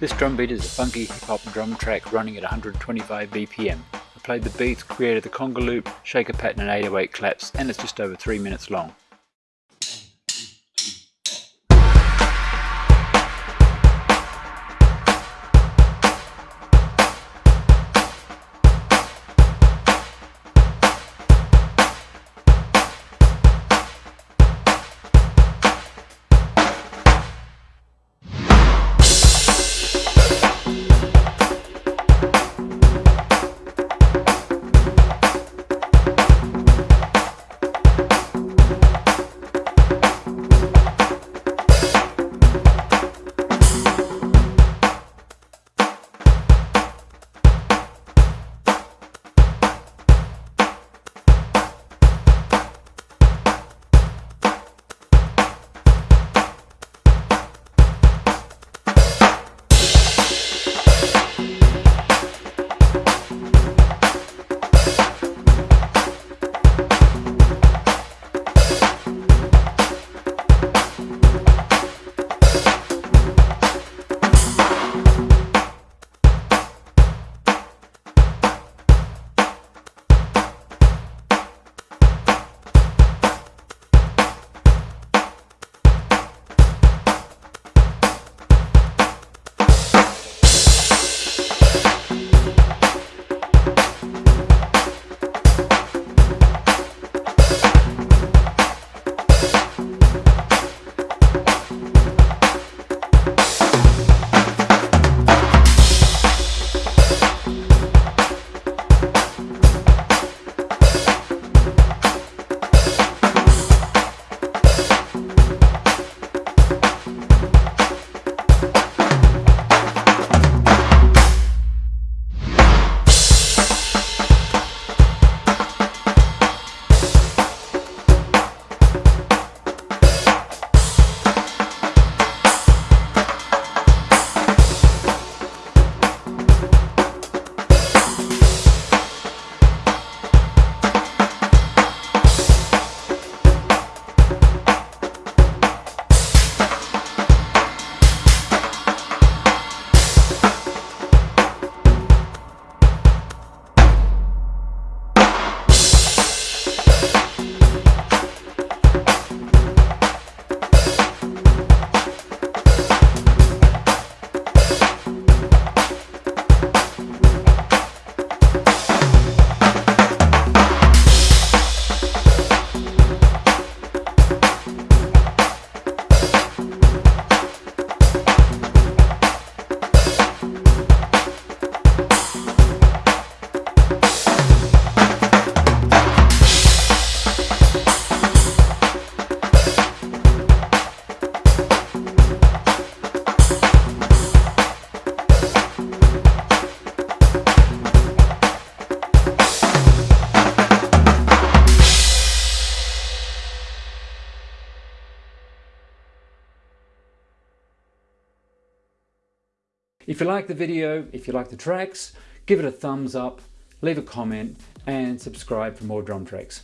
This drum beat is a funky hip hop drum track running at 125 BPM. I played the beats, created the conga loop, shaker pattern and 808 claps and it's just over 3 minutes long. If you like the video, if you like the tracks, give it a thumbs up, leave a comment and subscribe for more drum tracks.